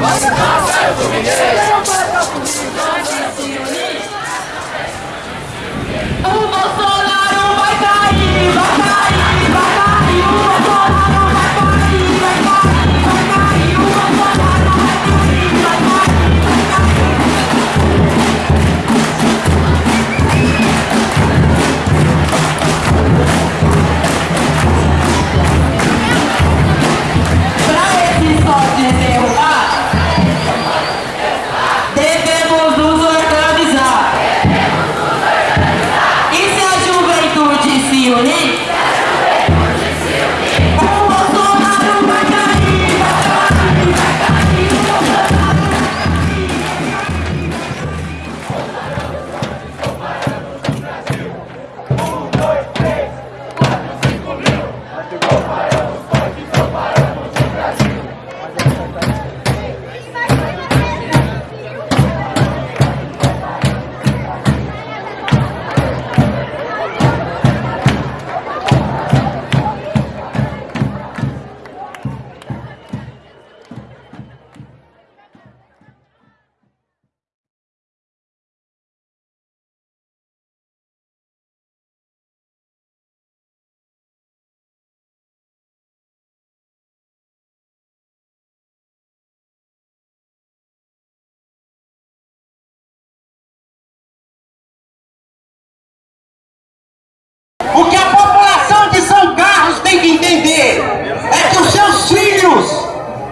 Nossa, é o Mineiro!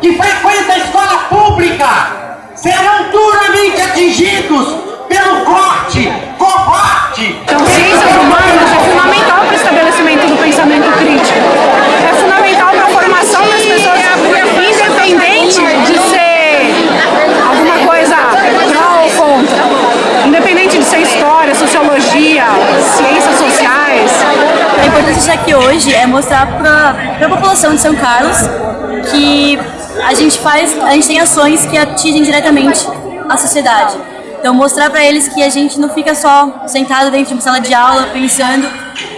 que frequenta a escola pública serão duramente atingidos pelo corte covarde. Então, ciências humana é fundamental para o estabelecimento do pensamento crítico. É fundamental para a formação das pessoas independente de ser alguma coisa pró ou contra. Independente de ser história, sociologia, ciências sociais. A importância de estar aqui hoje é mostrar para a população de São Carlos que a gente faz, a gente tem ações que atingem diretamente a sociedade. Então mostrar para eles que a gente não fica só sentado dentro de uma sala de aula pensando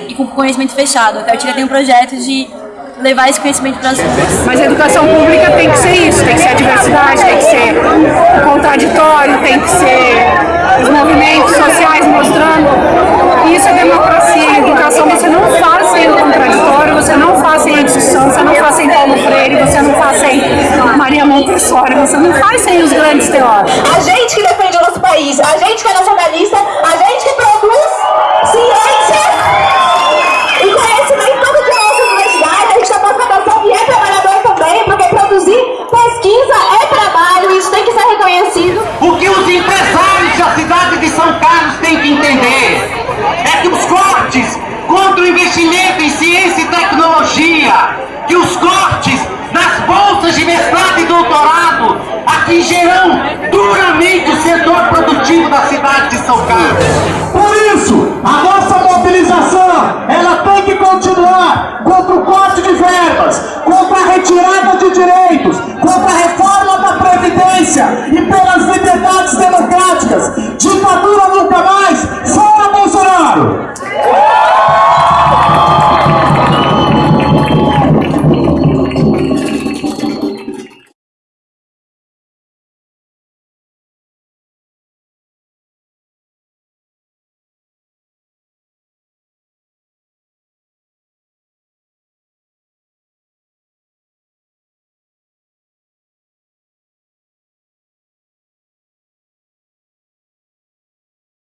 e com conhecimento fechado. A Cartilha tem um projeto de levar esse conhecimento para as ruas. Mas a educação pública tem que ser isso, tem que ser a diversidade, tem que ser o contraditório, tem que ser os movimentos sociais mostrando. Isso é democracia. Educação você não faz sem o contraditório, você não faz sem a discussão, você não faz sem Paulo Freire, você não faz sem Maria Montessori, você não faz sem os grandes teóricos. A gente que defende o nosso país, a gente que é nacionalista, a gente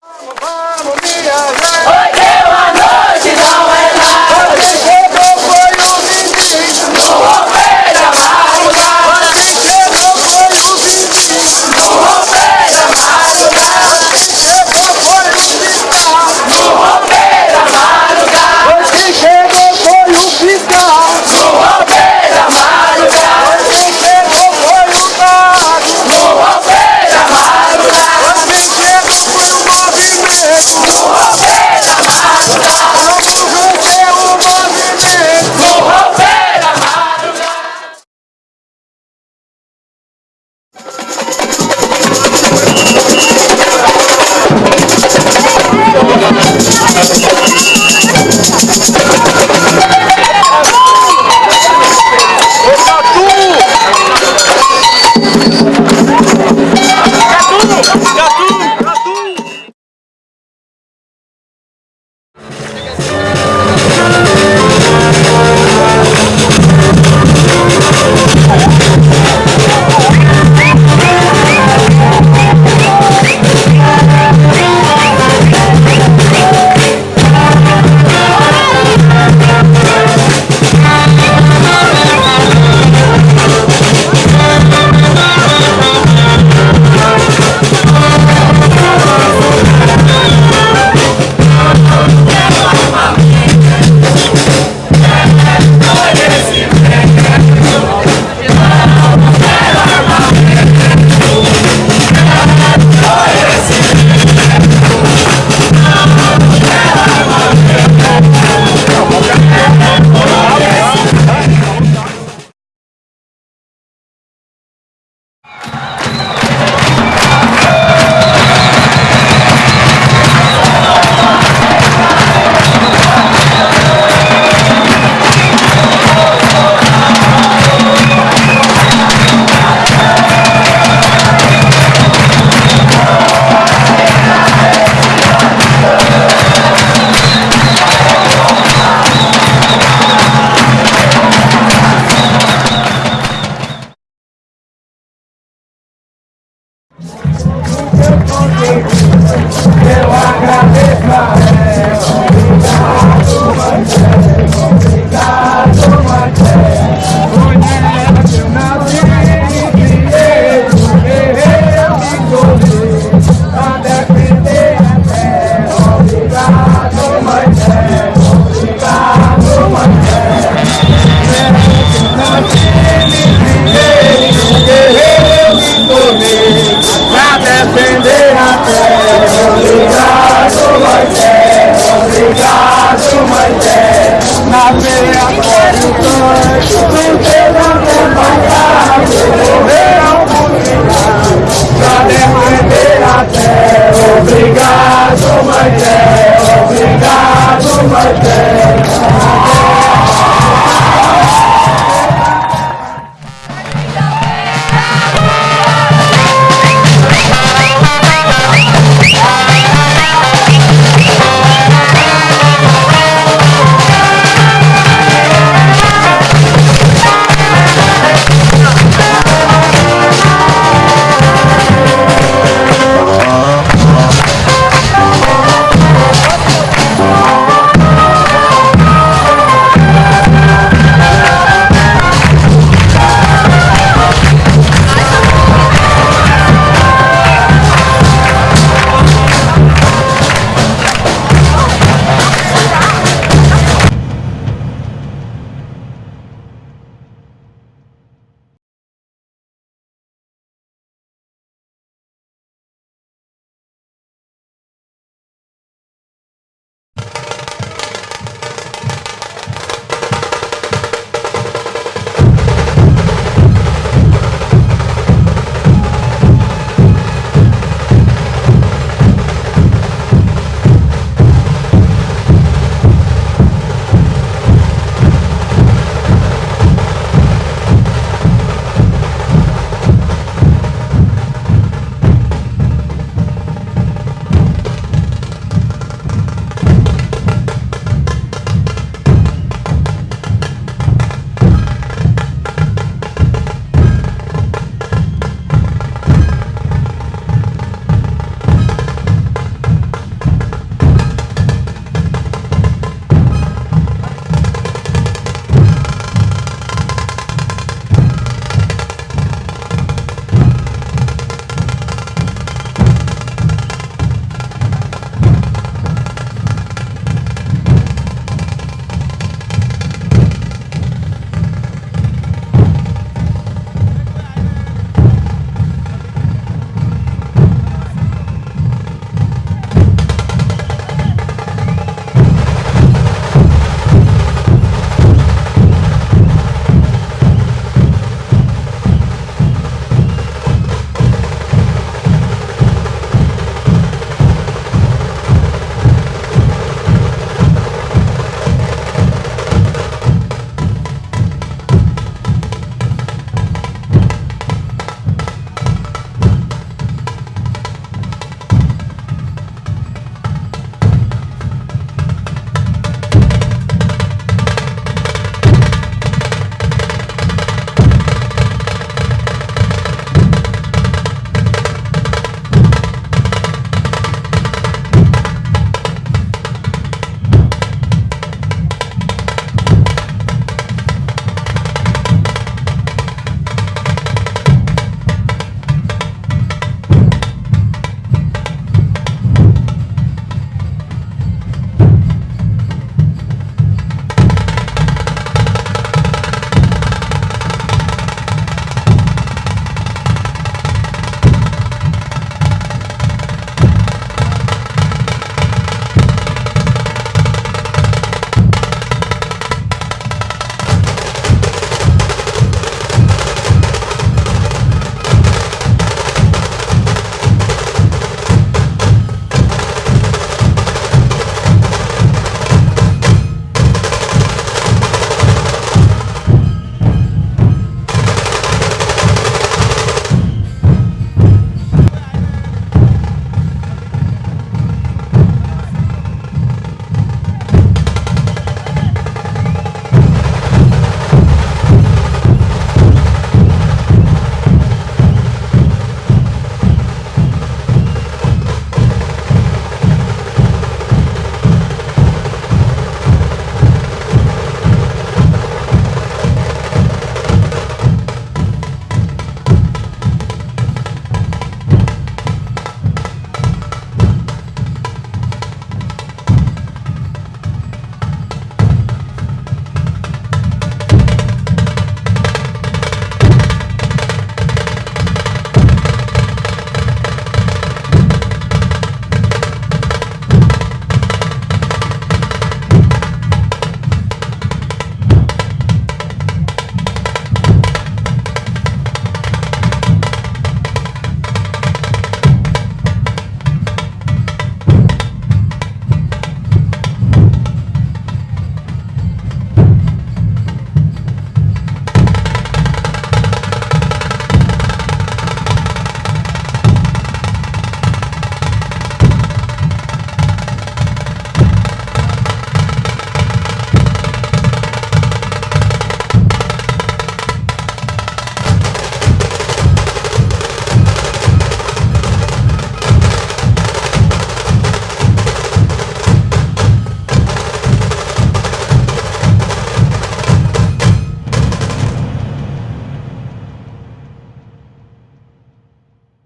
Bye. Lord.